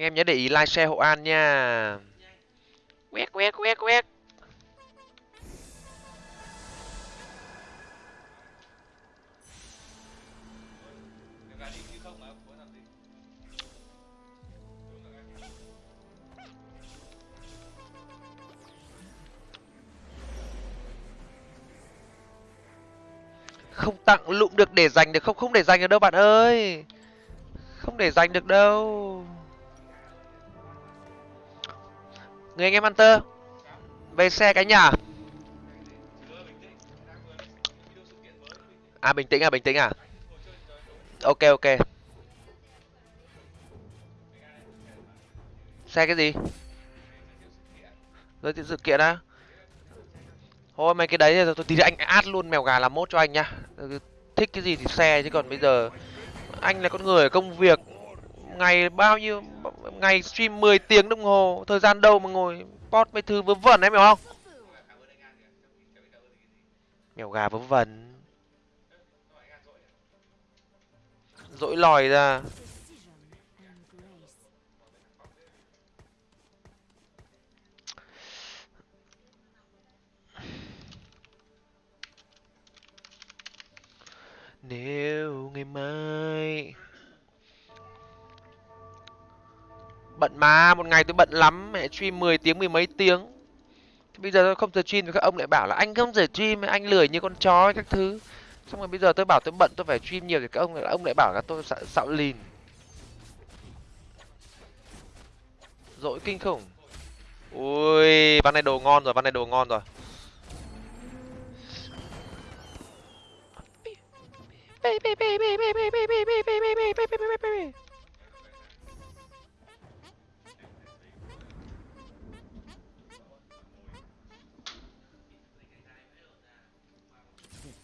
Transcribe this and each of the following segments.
anh em nhớ để ý like, share, hộ an nha. Quét quét quét quét. Không tặng lụm được để dành được không? Không để dành được đâu bạn ơi. Không để dành được đâu. Người anh em Hunter. Về xe cái nhà à bình tĩnh à bình tĩnh à. Ok ok. Xe cái gì? Giới thiệu sự kiện á. Thôi, mấy cái đấy thì tôi tí anh át luôn mèo gà làm mốt cho anh nhá. Thích cái gì thì xe, chứ còn bây giờ anh là con người ở công việc, ngày bao nhiêu ngày stream 10 tiếng đồng hồ, thời gian đâu mà ngồi post mấy thứ vớ vẩn em hiểu không? Mèo gà vớ vẩn. Dỗi lòi ra. Nếu ngày mai bận mà một ngày tôi bận lắm mẹ stream 10 tiếng mười mấy tiếng. Thế bây giờ tôi không giờ stream thì các ông lại bảo là anh không giờ stream anh lười như con chó các thứ. Xong rồi bây giờ tôi bảo tôi bận tôi phải stream nhiều thì các ông lại ông lại bảo là tôi xạo, xạo lìn. Dỗi kinh khủng. Ui ván này đồ ngon rồi ván này đồ ngon rồi. The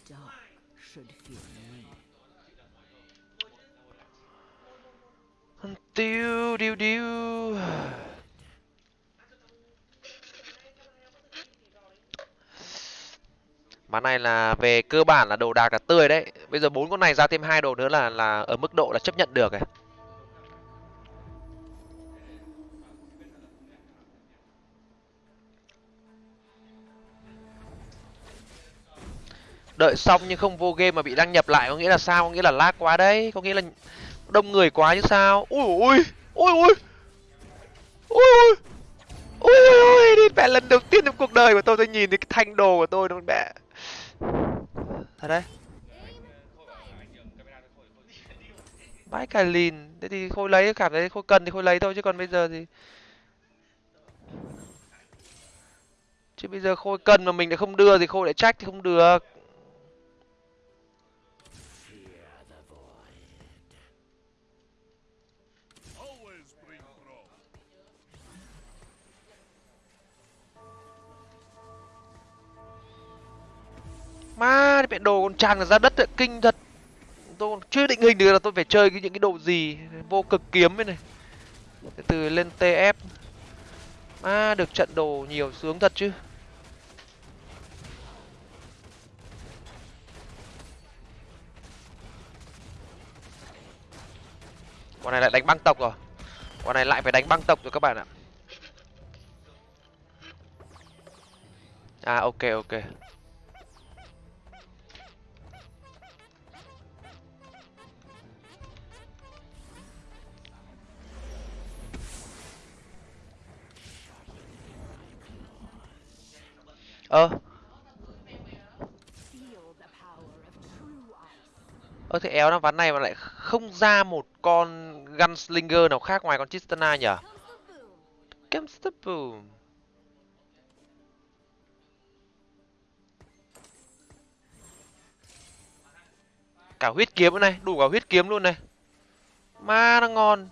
dark should feel me. Tiêu điêu điêu. Ván này là về cơ bản là đồ đạc là tươi đấy. Bây giờ bốn con này ra thêm hai đồ nữa là là ở mức độ là chấp nhận được rồi. Đợi xong nhưng không vô game mà bị đăng nhập lại có nghĩa là sao? Có nghĩa là lag quá đấy, có nghĩa là đông người quá chứ sao? Ui ui ui ui ui. Ui ui ui đi mẹ lần đầu tiên trong cuộc đời của tôi tôi nhìn thấy cái thanh đồ của tôi nó mẹ. Thật đấy. Vãi cả lìn. Thế thì khôi lấy cảm thấy khôi cần thì khôi lấy thôi chứ còn bây giờ thì chứ bây giờ khôi cần mà mình lại không đưa thì khôi lại trách thì không được. Má mẹ đồ còn tràn ra đất ấy, kinh thật. Tôi còn chưa định hình được là tôi phải chơi những cái đồ gì vô cực kiếm ấy này. Từ từ lên tf má được trận đồ nhiều sướng thật chứ. Con này lại đánh băng tộc à? rồi con này lại phải đánh băng tộc rồi các bạn ạ. À ok ok. Ơ ơ thế éo nó ván này mà lại không ra một con gunslinger nào khác ngoài con chistana nhở boom. Comes the boom. Cả huyết kiếm nữa này, đủ cả huyết kiếm luôn này. Ma nó ngon.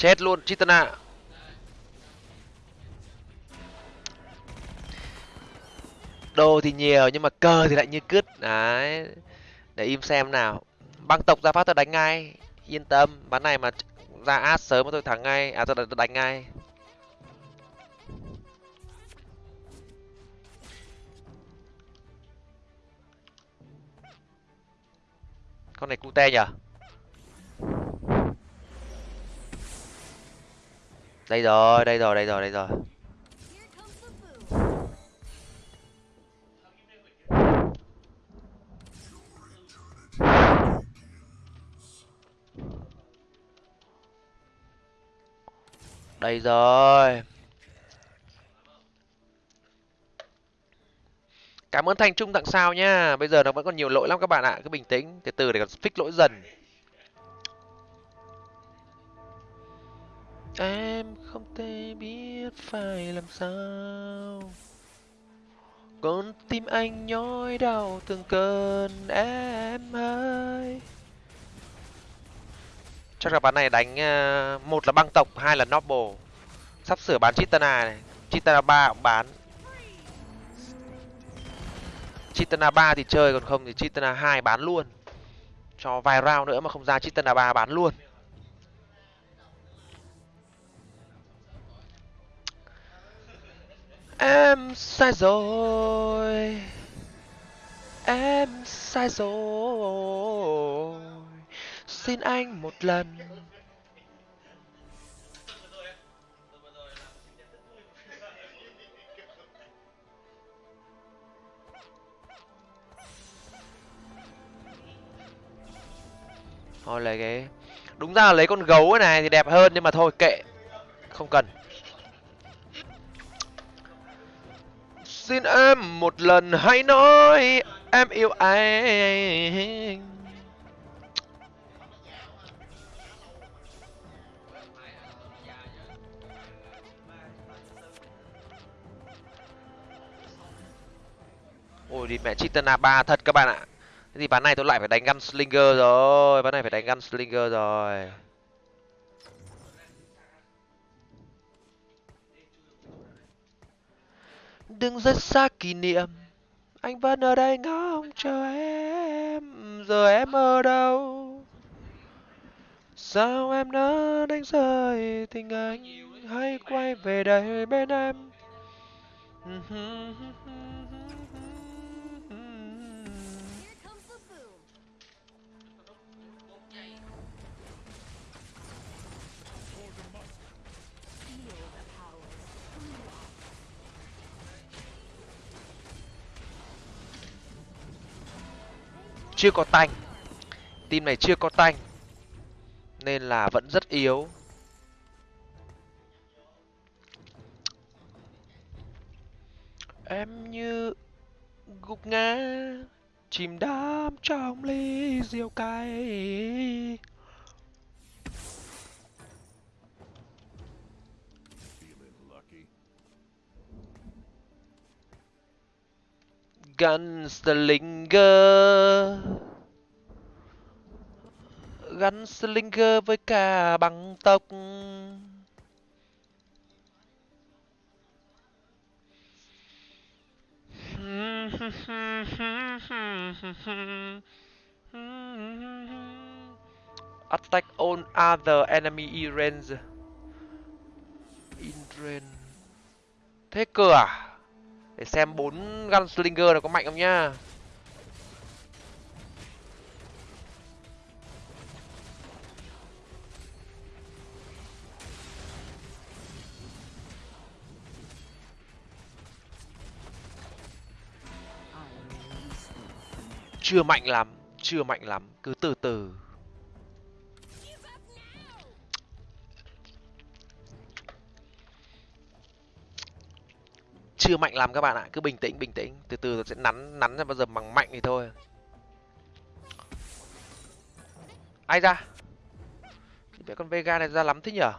Chết luôn Chitana. Đồ thì nhiều nhưng mà cờ thì lại như cứt. Đấy. Để im xem nào. Băng tộc ra phát tôi đánh ngay. Yên tâm, bán này mà ra át sớm tôi thắng ngay à tôi đánh ngay con này cute nhở đây rồi đây rồi đây rồi đây rồi. Đây rồi. Cảm ơn thành trung tặng sao nhá bây giờ nó vẫn còn nhiều lỗi lắm các bạn ạ. Cứ bình tĩnh, từ từ để còn fix lỗi dần. Em không thể biết phải làm sao. Con tim anh nhói đau từng cơn em ơi. Chắc là bán này đánh ờ, một là băng tộc, hai là noble. Sắp sửa bán chitana này. Chitana ba cũng bán. Chitana ba thì chơi, còn không thì chitana hai bán luôn. Cho vài round nữa mà không ra chitana ba bán luôn. Em sai rồi. Em sai rồi. Xin anh một lần. Thôi lấy cái đúng ra là lấy con gấu này thì đẹp hơn nhưng mà thôi kệ. Không cần. Xin em một lần hãy nói, em yêu anh. Ôi đi mẹ chitana ba thật các bạn ạ. Thế thì bán này tôi lại phải đánh gunslinger rồi, Bán này phải đánh gunslinger rồi. Đừng rất xa kỷ niệm. Anh vẫn ở đây ngóng chờ em, giờ em ở đâu? Sao em đã đánh rơi tình anh hãy quay về đây bên em? Ừ chưa có tanh. Team này chưa có tanh, nên là vẫn rất yếu. Em như gục ngã, chìm đắm trong ly rượu cay. Gunslinger Gunslinger với cả băng tốc. Attack on other enemy in range In range Thế cơ à? Để xem bốn Gunslinger này có mạnh không nhá. Chưa mạnh lắm, Chưa mạnh lắm, Cứ từ từ. Chưa mạnh lắm các bạn ạ cứ bình tĩnh bình tĩnh từ từ sẽ nắn nắn ra bao giờ bằng mạnh thì thôi ai ra cái con vega này ra lắm thế nhở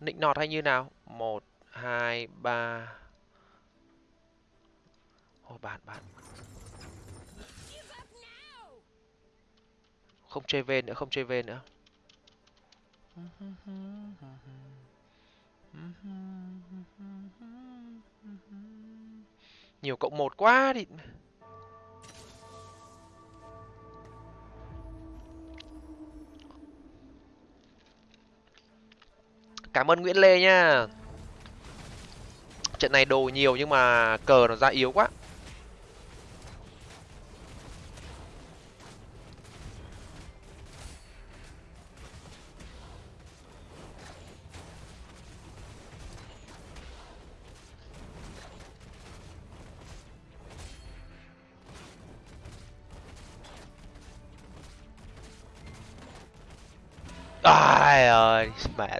nịnh nọt hay như nào một hai ba Ôi bạn bạn không chơi về nữa không chơi về nữa nhiều cộng một quá đi. cảm ơn nguyễn lê nha trận này đồ nhiều nhưng mà cờ nó ra yếu quá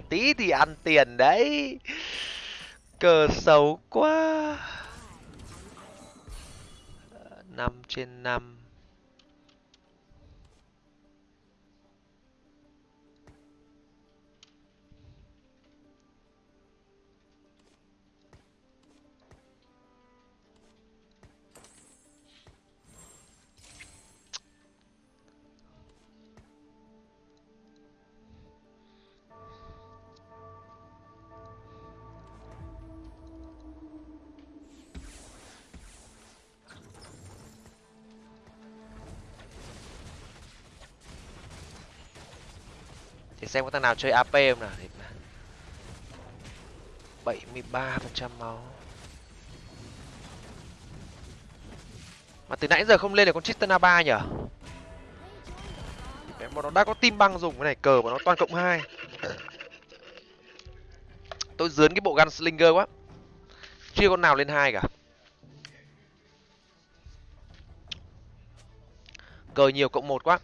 tí thì ăn tiền đấy. Cờ xấu quá. Ờ, 5 trên 5 xem có thằng nào chơi ap không nào. Bảy mươi ba phần trăm máu. Mà từ nãy giờ không lên được con Tristana ba nhở Mẹ, bọn nó đã có tim băng dùng cái này cờ của nó toàn cộng hai. Tôi dướn cái bộ gunslinger quá. Chưa con nào lên hai cả. Cờ nhiều cộng một quá.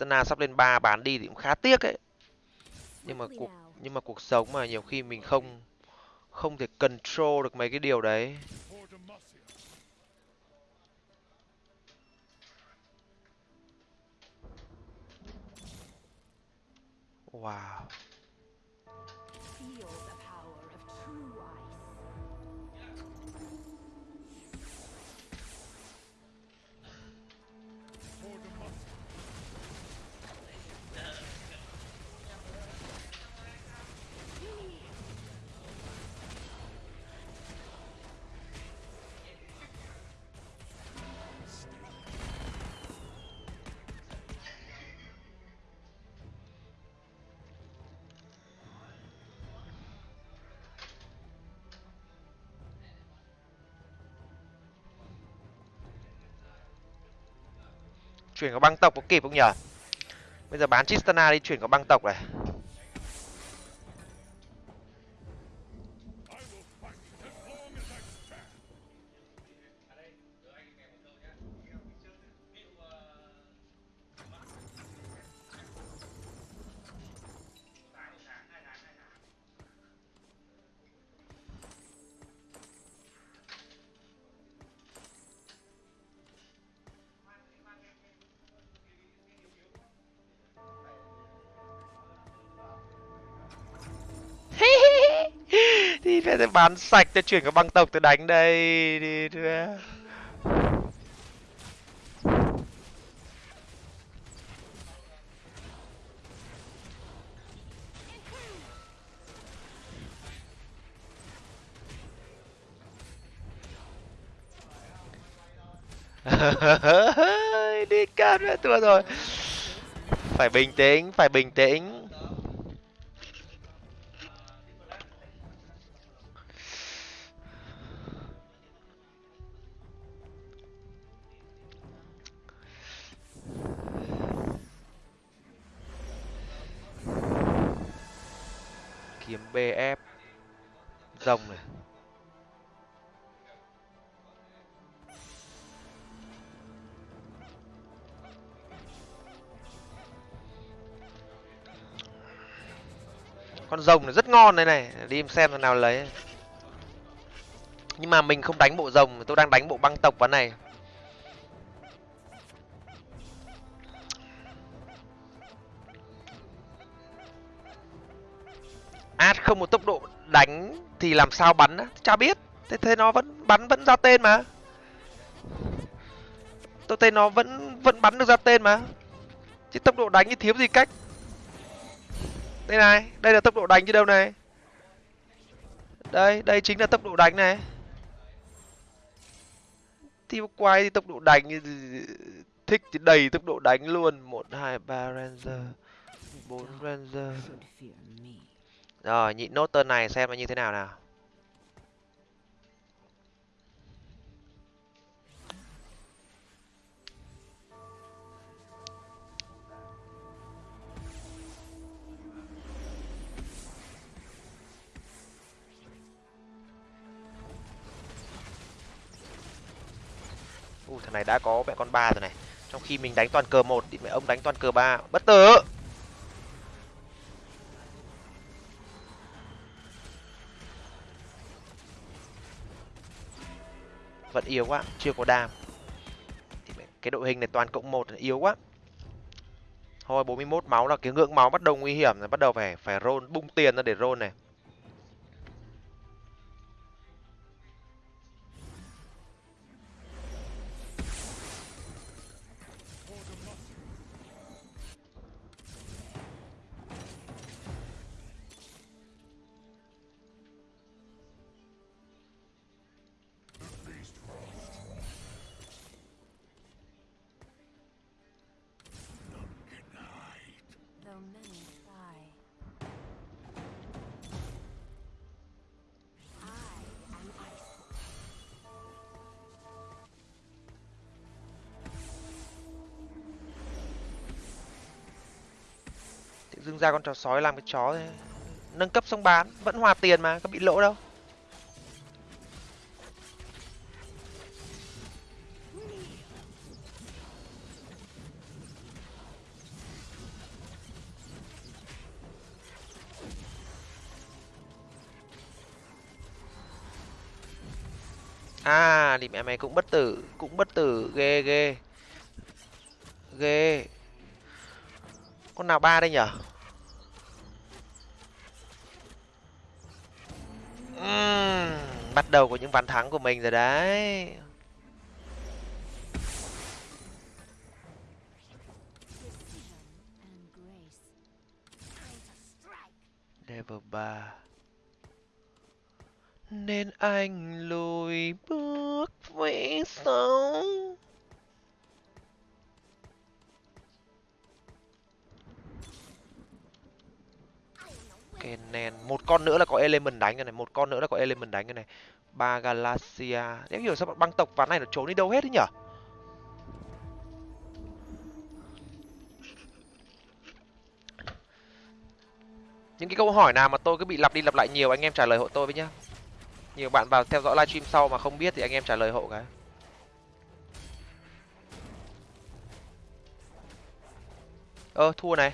Tristana sắp lên ba bán đi thì cũng khá tiếc ấy. Nhưng mà cuộc nhưng mà cuộc sống mà nhiều khi mình không không thể control được mấy cái điều đấy. Wow chuyển có băng tộc có kịp không nhở bây giờ bán Tristana đi, chuyển có băng tộc này. Bán sạch tôi chuyển cái băng tộc tôi đánh đây, đi đưa đi. Cát nữa thua rồi. Phải bình tĩnh, phải bình tĩnh. Con rồng này rất ngon đây này, đi em xem thằng nào lấy. Nhưng mà mình không đánh bộ rồng, tôi đang đánh bộ băng tộc ván này. Ad không một tốc độ đánh thì làm sao bắn á? Chả biết, thế thế nó vẫn bắn vẫn ra tên mà. Tôi thấy nó vẫn vẫn bắn được ra tên mà. Chứ tốc độ đánh thì thiếu gì cách đây này, đây là tốc độ đánh chứ đâu này? Đây đây chính là tốc độ đánh này. Thì quay thì tốc độ đánh, thích thì đầy tốc độ đánh luôn. Một, hai, ba ranger, bốn ranger. Rồi, nhịn nốt tên này xem nó như thế nào nào. Ui, thằng này đã có mẹ con ba rồi này. Trong khi mình đánh toàn cờ một thì mẹ ông đánh toàn cờ ba. Bất tử! Vẫn yếu quá chưa có đam. Thì mẹ- cái đội hình này toàn cộng một yếu quá. Thôi 41 máu là cái ngưỡng máu bắt đầu nguy hiểm rồi bắt đầu phải phải roll bung tiền ra để roll này. Dưng ra con chó sói làm cái chó thế. nâng cấp xong bán, vẫn hòa tiền mà, có bị lỗ đâu. À thì mẹ mày cũng bất tử, cũng bất tử, ghê ghê. Ghê. Con nào ba đây nhở? Bắt đầu có những ván thắng của mình rồi đấy. Level 3 nên anh lùi bước về sau. Kenen, một con nữa là có element đánh cái này một con nữa là có element đánh cái này. Ba galaxia. Nếu hiểu sao bọn băng tộc ván này nó trốn đi đâu hết thế nhở? Những cái câu hỏi nào mà tôi cứ bị lặp đi lặp lại nhiều anh em trả lời hộ tôi với nhá. Nhiều bạn vào theo dõi livestream sau mà không biết thì anh em trả lời hộ cái. Ơ thua này.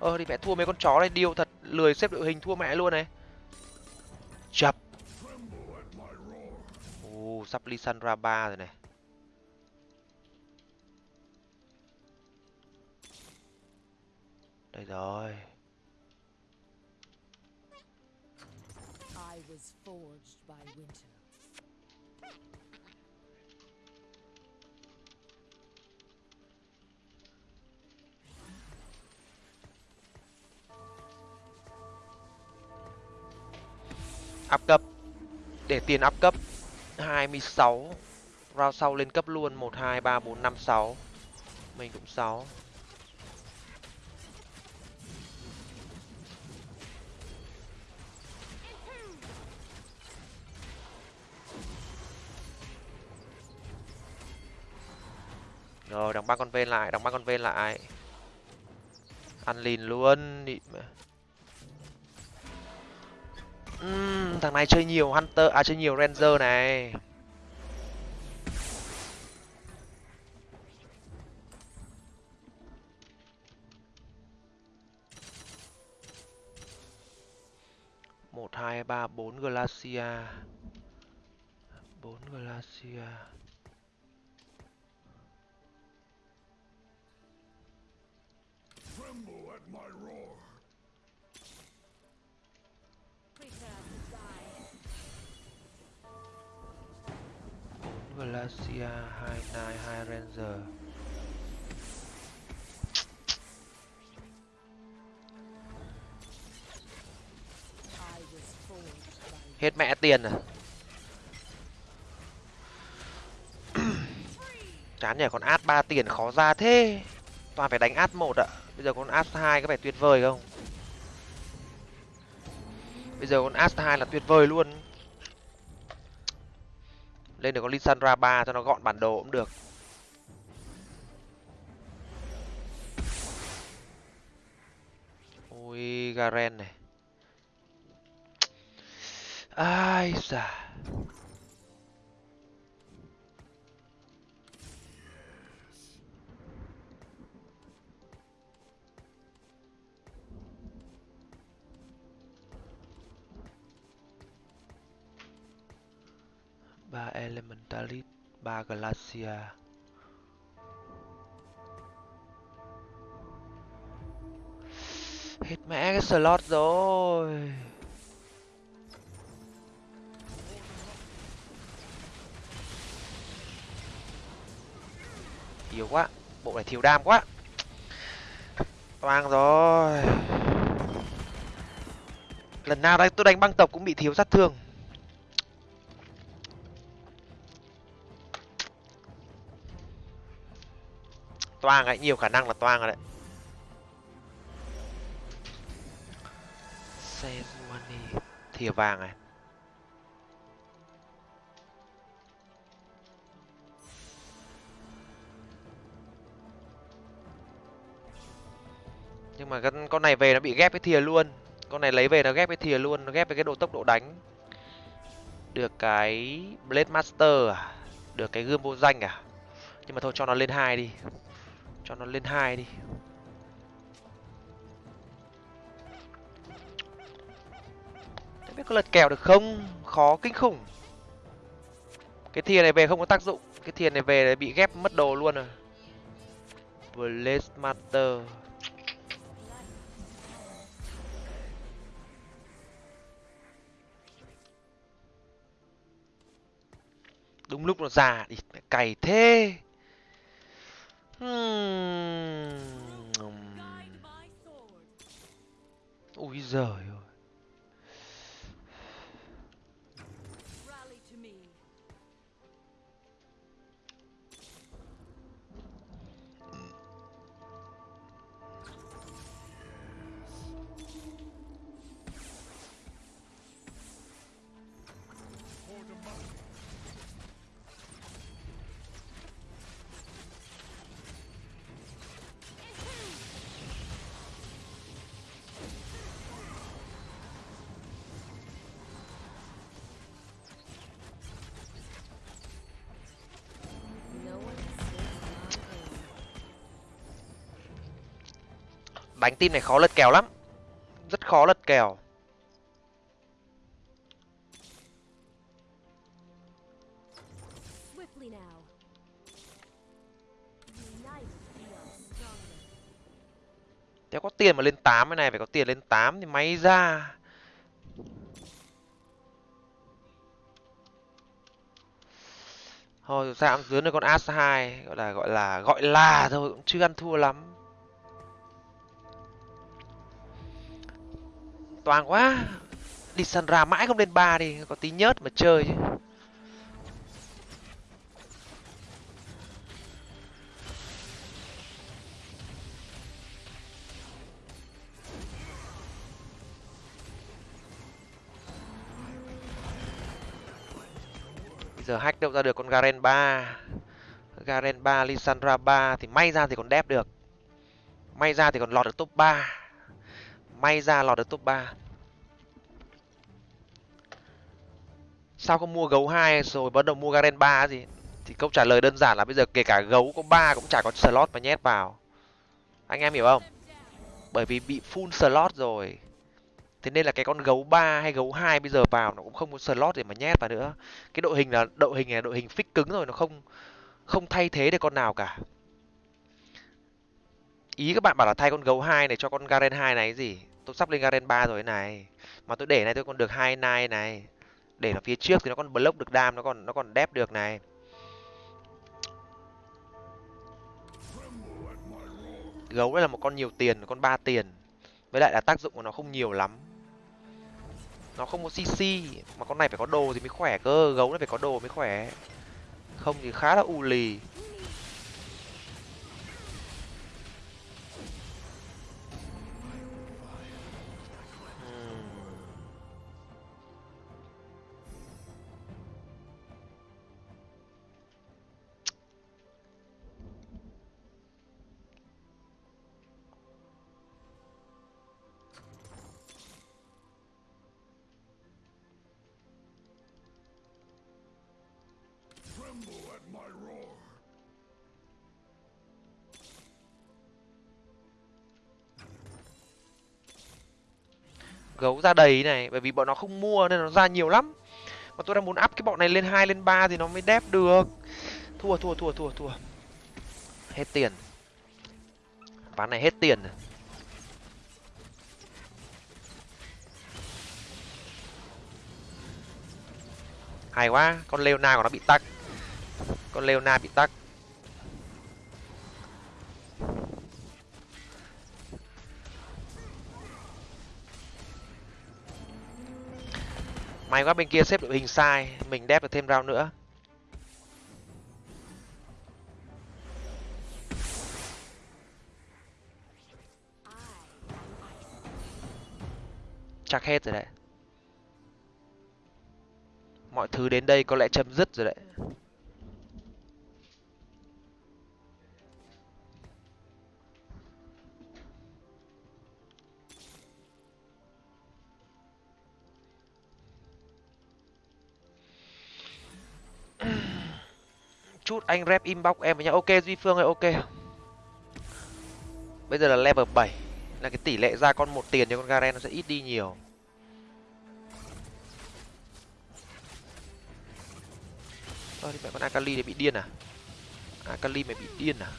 Ơ thì mẹ thua mấy con chó này điêu thật lười xếp đội hình thua mẹ luôn này. Chập. Ồ, sắp Lissandra ba rồi này. Đây rồi. I was forged by winter. Up cấp. Để tiền up cấp 26 round sau lên cấp luôn 1 2 3 4 5 6 mình cũng 6 rồi đóng ba con ven lại đóng ba con ven lại. Ăn lìn luôn, Đi mà uhm, thằng này chơi nhiều hunter à chơi nhiều ranger này. Một hai ba bốn glacia. Bốn glacia. Prepare glacia hai nine ranger. Hết mẹ tiền à? Chán nhỉ con ad ba tiền khó ra thế. Toàn phải đánh ad một ạ. Bây giờ con ad hai có vẻ tuyệt vời không? Bây giờ con ad hai là tuyệt vời luôn lên được con Lissandra 3 cho nó gọn bản đồ cũng được. Ui, Garen này. Ai da elementalit ba glacia hết mẹ cái slot rồi. Yếu quá, bộ này thiếu đam quá. Toang rồi. Lần nào đây tôi đánh băng tộc cũng bị thiếu sát thương. Toang ấy nhiều khả năng là toang rồi đấy. Sejuani thìa vàng này. Nhưng mà con con này về nó bị ghép với thìa luôn. Con này lấy về nó ghép với thìa luôn nó ghép với cái độ tốc độ đánh. Được cái blade master à? Được cái gươm vô danh à? Nhưng mà thôi cho nó lên hai đi cho nó lên hai đi. Không biết có lật kèo được không? Khó kinh khủng. Cái thìa này về không có tác dụng. Cái thìa này về bị ghép mất đồ luôn rồi. Blaze master. Đúng lúc nó già thì cày thế. Hum. O Isaio. Đánh team này khó lật kèo lắm. Rất khó lật kèo. Nếu có tiền mà lên 8 cái này phải có tiền lên 8 thì may ra. Thôi sao cũng dưới được con as 2 gọi là gọi là gọi là thôi cũng chưa ăn thua lắm toàn quá. Đi săn ra mãi không lên ba đi, có tí nhớt mà chơi chứ. Bây giờ hack đâu ra được con garen 3 garen 3 lissandra 3 thì may ra thì còn đép được. May ra thì còn lọt được top 3 may ra lọt được top 3 sao không mua gấu 2 rồi bắt đầu mua garen 3 gì? Thì câu trả lời đơn giản là bây giờ kể cả gấu có 3 cũng chả có slot mà nhét vào. Anh em hiểu không? Bởi vì bị full slot rồi. Thế nên là cái con gấu 3 hay gấu 2 bây giờ vào nó cũng không có slot để mà nhét vào nữa. Cái đội hình là đội hình này là đội hình fix cứng rồi, nó không không thay thế được con nào cả ý các bạn bảo là thay con gấu 2 này cho con garen 2 này, cái gì? Tôi sắp lên garen 3 rồi này. Mà tôi để này tôi còn được hai nai này. Để nó phía trước thì nó còn block được đam, nó còn nó còn đép được này. Gấu đây là một con nhiều tiền con ba tiền. Với lại là tác dụng của nó không nhiều lắm. Nó không có cc mà con này phải có đồ thì mới khỏe cơ. Gấu nó phải có đồ mới khỏe. Không thì khá là u lì. Gấu ra đầy này, bởi vì bọn nó không mua nên nó ra nhiều lắm. Mà tôi đang muốn up cái bọn này lên hai, lên ba thì nó mới đép được. Thua thua thua thua thua. Hết tiền. Ván này hết tiền này. hay quá, con leona của nó bị tắc con leona bị tắc. May quá bên kia xếp đội hình sai, mình đép được thêm round nữa. Chắc hết rồi đấy. Mọi thứ đến đây có lẽ chấm dứt rồi đấy. Chút, anh rep inbox em với nhau. Ok, duy phương ơi, ok. Bây giờ là level 7 là cái tỷ lệ ra con một tiền cho con garen nó sẽ ít đi nhiều. Ơ thì mẹ con akali này bị điên à? Akali mày bị điên à?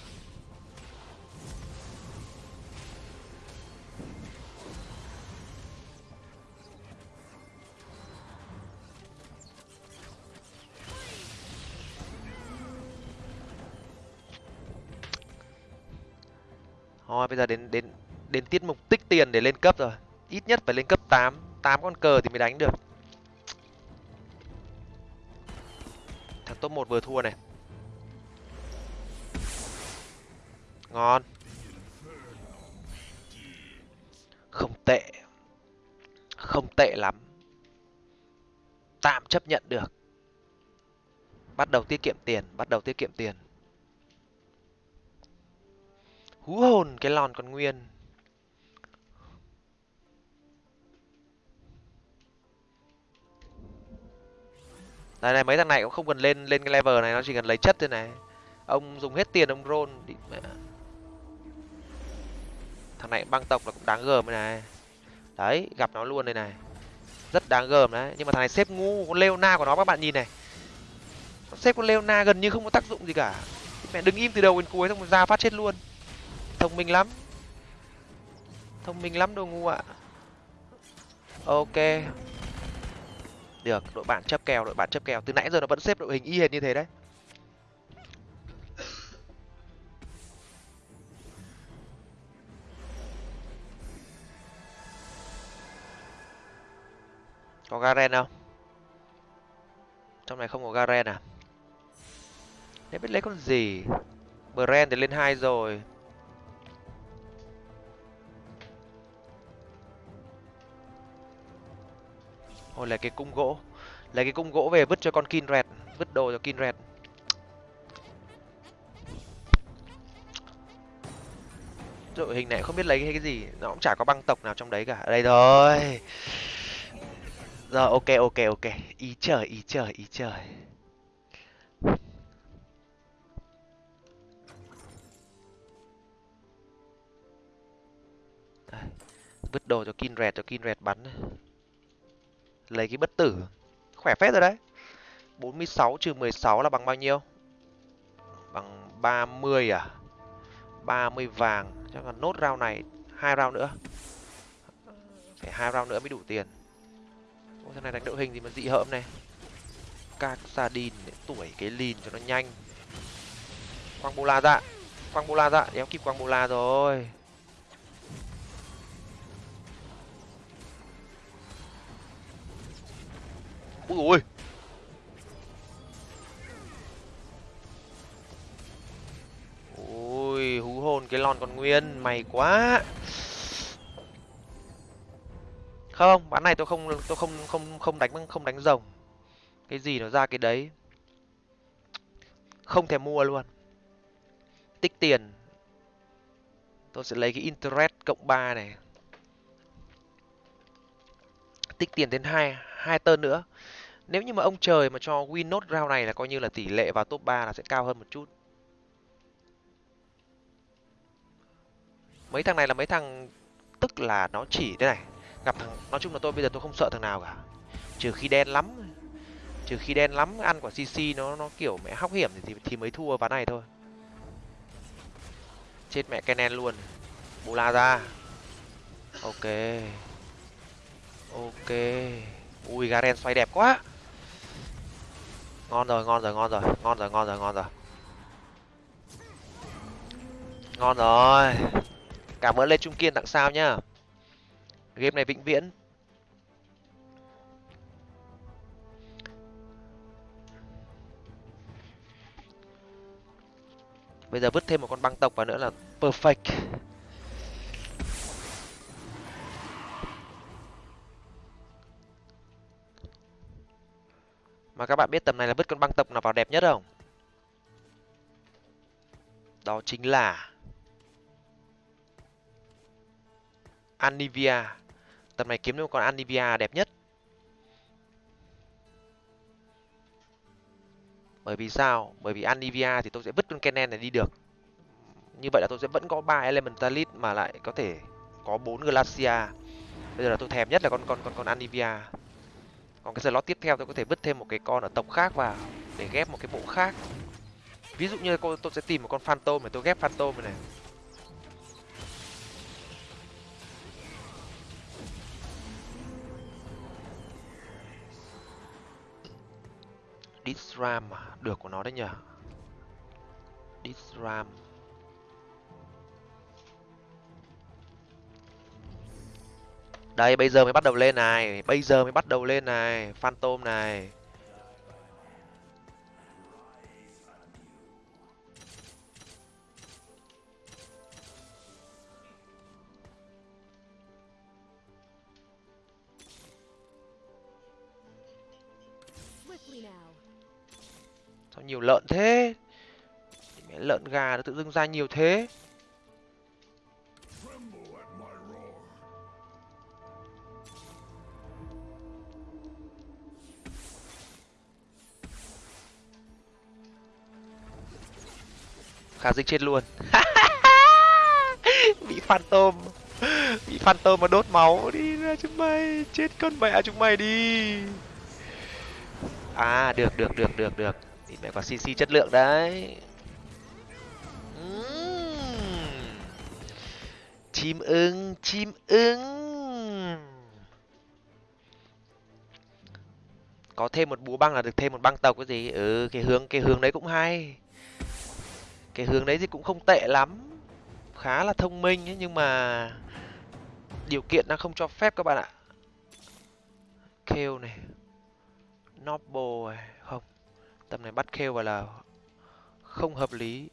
Bây giờ đến đến đến tiết mục tích tiền để lên cấp rồi. Ít nhất phải lên cấp 8 tám con cờ thì mới đánh được. Thằng top một vừa thua này. Ngon. Không tệ. Không tệ lắm. Tạm chấp nhận được. Bắt đầu tiết kiệm tiền, bắt đầu tiết kiệm tiền hú hồn cái lòn còn nguyên. Đây này, mấy thằng này cũng không cần lên lên cái level này, nó chỉ cần lấy chất thôi này. Ông dùng hết tiền ông roll đi mẹ. thằng này băng tộc là cũng đáng gờm này. Đấy, gặp nó luôn đây này. Rất đáng gờm đấy. Nhưng mà thằng này xếp ngu, con leona của nó, các bạn nhìn này. Nó xếp con leona gần như không có tác dụng gì cả. Mẹ đứng im từ đầu đến cuối xong rồi ra phát chết luôn thông minh lắm. Thông minh lắm đồ ngu ạ. Ok. Được, đội bạn chấp kèo, đội bạn chấp kèo. Từ nãy giờ nó vẫn xếp đội hình y hệt như thế đấy. Có garen không? Trong này không có garen à? Để biết lấy con gì? Brand thì lên hai rồi. Ôi lấy cái cung gỗ. Lấy cái cung gỗ về vứt cho con Kinred Vứt đồ cho Kinred Đội hình này không biết lấy cái, gì. Nó cũng chả có băng tộc nào trong đấy cả. Đây rồi Rồi ok ok ok. Ý trời ý trời ý trời. Vứt đồ cho Kinred cho Kinred bắn. này lấy cái bất tử. Khỏe phết rồi đấy. 46 trừ 16 là bằng bao nhiêu? Bằng 30 à? 30 vàng. Chắc là nốt round này hai round nữa. Phải hai round nữa mới đủ tiền. Ôi, thằng này đánh đội hình gì mà dị hợm này. Các sardin tuổi cái lìn cho nó nhanh. Quang bola dạ quang bola dạ đéo kịp quang bola rồi Úi ui ui hú hồn cái lon còn nguyên mày quá. Không, bán này tôi không tôi không không không đánh không đánh rồng. Cái gì nó ra cái đấy? Không thèm mua luôn. Tích tiền. Tôi sẽ lấy cái interest cộng 3 này. Tích tiền đến hai hai tơn nữa nếu như mà ông trời mà cho win nốt round này là coi như là tỷ lệ vào top 3 là sẽ cao hơn một chút. Mấy thằng này là mấy thằng, tức là nó chỉ thế này, gặp thằng, nói chung là tôi bây giờ tôi không sợ thằng nào cả. Trừ khi đen lắm, trừ khi đen lắm, ăn quả cc nó nó kiểu mẹ hóc hiểm thì thì mới thua ván này thôi. Chết mẹ Kenen luôn. Bù la ra. Ok. Ok. Ui, garen xoay đẹp quá ngon rồi ngon rồi ngon rồi ngon rồi ngon rồi ngon rồi. Ngon rồi. Cảm ơn lê trung kiên tặng sao nhá. Game này vĩnh viễn. Bây giờ vứt thêm một con băng tộc vào nữa là perfect. Mà các bạn biết tầm này là vứt con băng tộc nào vào đẹp nhất không? Đó chính là Anivia. Tầm này kiếm được con Anivia đẹp nhất. Bởi vì sao? Bởi vì Anivia thì tôi sẽ vứt con Kennen này đi được. Như vậy là tôi sẽ vẫn có ba Elementalist mà lại có thể có bốn Glacia. Bây giờ là tôi thèm nhất là con con con con Anivia còn cái slot tiếp theo tôi có thể vứt thêm một cái con ở tộc khác vào để ghép một cái bộ khác. Ví dụ như tôi sẽ tìm một con phantom để tôi ghép phantom này, này. Disram à? được của nó đấy nhỉ Disram. Đây, bây giờ mới bắt đầu lên này. Bây giờ mới bắt đầu lên này. Phantom này. Sao nhiều lợn thế? Mẹ lợn gà nó tự dưng ra nhiều thế. Khả dinh chết luôn. Bị phantom. Bị phantom mà đốt máu. Đi, ra chúng mày. Chết con mẹ chúng mày đi. À được được được được được. Thì mẹ quả cc chất lượng đấy. Chim ưng chim ưng. Có thêm một búa băng là được thêm một băng tộc cái gì? Ừ cái hướng cái hướng đấy cũng hay cái hướng đấy thì cũng không tệ lắm khá là thông minh ấy, nhưng mà điều kiện đang không cho phép các bạn ạ. Kêu này noble này không tầm này bắt kêu vào là không hợp lý.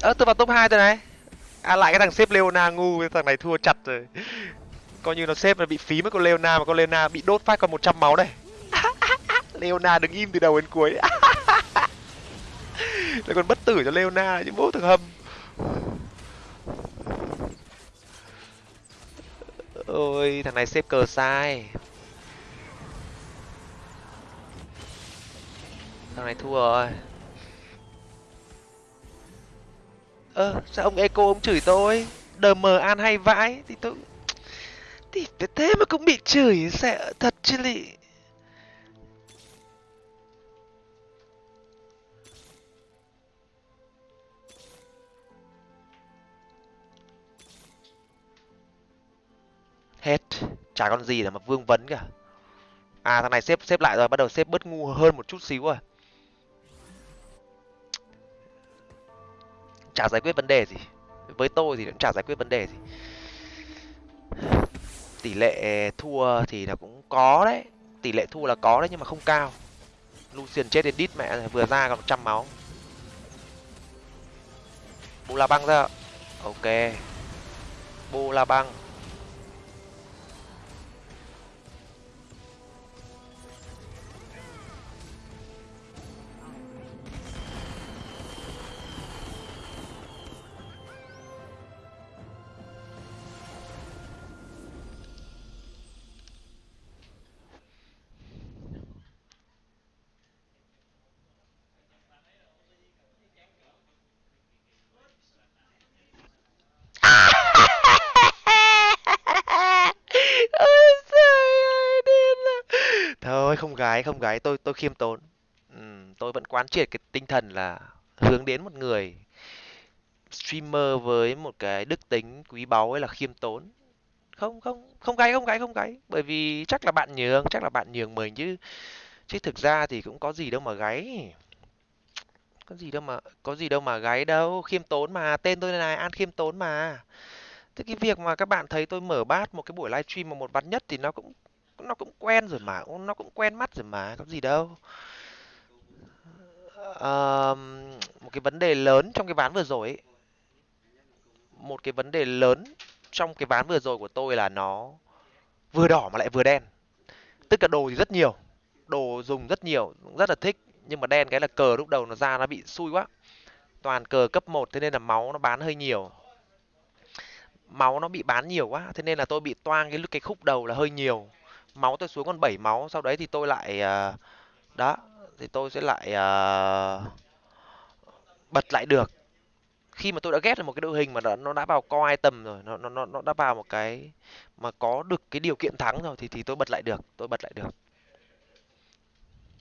Ơ, tôi vào top hai rồi này. À lại cái thằng xếp leona ngu, thằng này thua chặt rồi. Coi như nó xếp là bị phí mất con leona mà con leona bị đốt phát còn một trăm máu đây leona đứng im từ đầu đến cuối. Lại còn bất tử cho leona chứ bố thằng hâm ôi, thằng này xếp cờ sai. Thằng này thua rồi. Ơ ờ, sao ông eco ông chửi tôi? Đờ mờ an hay vãi. Thì tôi thì thế mà cũng bị chửi sẽ thật chứ lị. Hết. Chả con gì là mà vương vấn cả. À thằng này xếp xếp lại rồi bắt đầu xếp bớt ngu hơn một chút xíu rồi. Chả giải quyết vấn đề gì. Với tôi thì cũng chả giải quyết vấn đề gì. Tỷ lệ thua thì là cũng có đấy. Tỷ lệ thua là có đấy nhưng mà không cao. Lucian chết đến đít mẹ, vừa ra còn trăm máu. Bù la băng ra. Ok. Bù la băng. Gái không gái, tôi tôi khiêm tốn. Tôi vẫn quán triệt cái tinh thần là hướng đến một người streamer với một cái đức tính quý báu ấy là khiêm tốn. Không không không gáy không gáy không gáy bởi vì chắc là bạn nhường, chắc là bạn nhường mình chứ. Chứ thực ra thì cũng có gì đâu mà gáy có gì đâu mà, có gì đâu mà gáy đâu. Khiêm tốn mà, tên tôi là an khiêm tốn mà. Thế cái việc mà các bạn thấy tôi mở bát một cái buổi livestream mà một bát nhất thì nó cũng nó cũng quen rồi mà nó cũng quen mắt rồi mà có gì đâu. À, một cái vấn đề lớn trong cái ván vừa rồi ấy, một cái vấn đề lớn trong cái ván vừa rồi của tôi là nó vừa đỏ mà lại vừa đen. Tức là đồ thì rất nhiều đồ dùng rất nhiều cũng rất là thích nhưng mà đen cái là cờ lúc đầu nó ra nó bị xui quá. Toàn cờ cấp một thế nên là máu nó bán hơi nhiều. Máu nó bị bán nhiều quá thế nên là tôi bị toang cái cái khúc đầu là hơi nhiều máu, tôi xuống còn 7 máu, sau đấy thì tôi lại ờ, đó, thì tôi sẽ lại ờ, bật lại được. Khi mà tôi đã ghét được một cái đội hình mà nó nó đã vào co item rồi nó nó nó đã vào một cái mà có được cái điều kiện thắng rồi thì thì tôi bật lại được, tôi bật lại được.